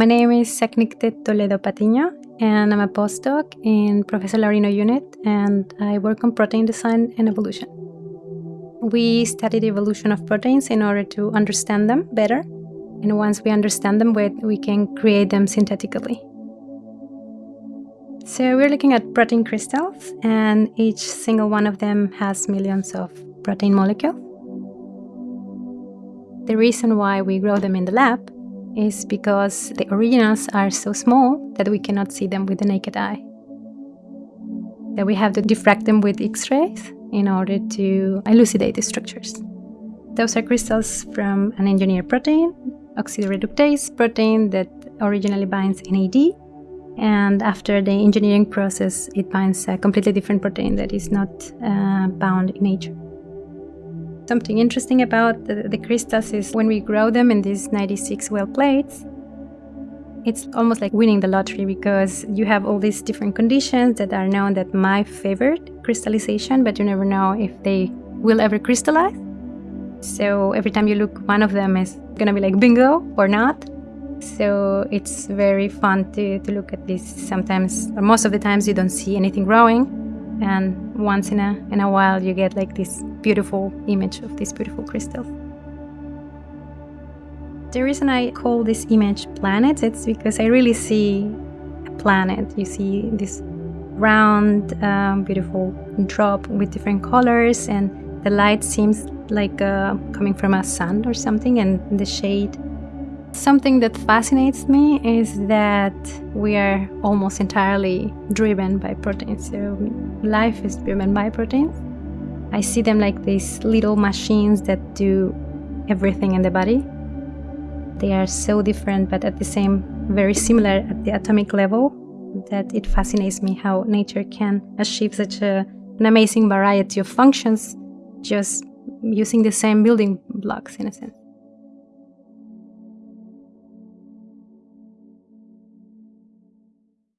My name is Saacnicteh Toledo Patiño, and I'm a postdoc in Professor Laurino unit, and I work on protein design and evolution. We study the evolution of proteins in order to understand them better, and once we understand them, we can create them synthetically. So we're looking at protein crystals, and each single one of them has millions of protein molecules. The reason why we grow them in the lab is because the originals are so small that we cannot see them with the naked eye. That we have to diffract them with X-rays in order to elucidate the structures. Those are crystals from an engineered protein, oxidoreductase protein that originally binds NAD, and after the engineering process, it binds a completely different protein that is not uh, bound in nature. Something interesting about the, the crystals is when we grow them in these 96 well plates, it's almost like winning the lottery because you have all these different conditions that are known that might favor crystallization, but you never know if they will ever crystallize. So every time you look, one of them is gonna be like bingo or not. So it's very fun to, to look at this. Sometimes, or most of the times, you don't see anything growing, and once in a in a while you get like this beautiful image of these beautiful crystals. The reason I call this image planets, it's because I really see a planet. You see this round, um, beautiful drop with different colors, and the light seems like uh, coming from a sun or something, and the shade Something that fascinates me is that we are almost entirely driven by proteins. So life is driven by proteins. I see them like these little machines that do everything in the body. They are so different, but at the same, very similar at the atomic level, that it fascinates me how nature can achieve such a, an amazing variety of functions just using the same building blocks in a sense.